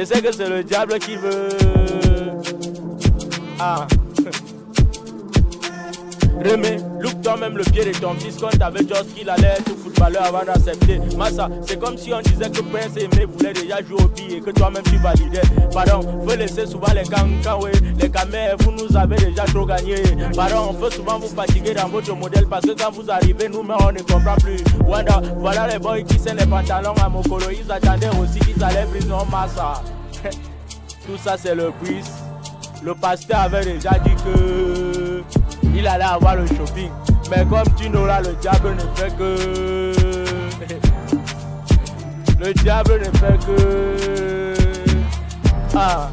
Je sais que c'est le diable qui veut. Ah. Remets, look toi-même le pied de ton fils quand t'avais juste qu'il allait être footballeur avant d'accepter. Massa, c'est comme si on disait que Prince Aimé voulait déjà jouer au billet et que toi-même tu validais. Pardon, faut laisser souvent les cancans, les camères, vous nous avez déjà trop gagné. Pardon, on peut souvent vous fatiguer dans votre modèle parce que quand vous arrivez, nous-mêmes on ne comprend plus. Wanda, voilà les boys qui sont les pantalons à mon colo, ils attendaient aussi qu'ils allaient briser en massa. Tout ça c'est le quiz. Le pasteur avait déjà dit que il allait avoir le shopping. Mais comme tu n'auras, le diable ne fait que. Le diable ne fait que. Ah.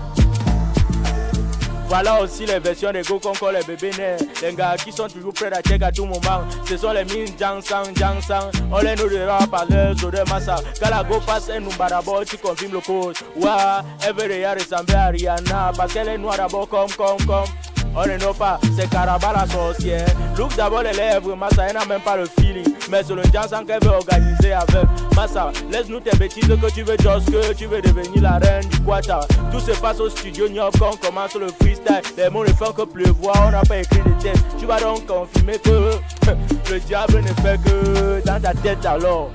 Voilà aussi les versions des go encore les bébés nés. Les gars qui sont toujours prêts à check à tout moment. Ce sont les mines Jang Sang. On les nourrira par leurs odeurs massa. Quand la go passe un numba d'abord, tu confirmes le code. Ouah, elle veut déjà ressembler à Rihanna. Parce qu'elle est noire d'abord comme, comme, comme. On ne know pas, c'est Caraba la sorcière. Look d'abord les lèvres, Massa, elle n'a même pas le feeling. Mais c'est le Jansan qu'elle veut organiser avec. Massa, laisse-nous tes bêtises que tu veux just que tu veux devenir la reine du Quata. Tout se passe au studio New quand on commence le freestyle. Les mots ne font que pleuvoir, on n'a pas écrit de tête. Tu vas donc confirmer que le diable ne fait que dans ta tête alors.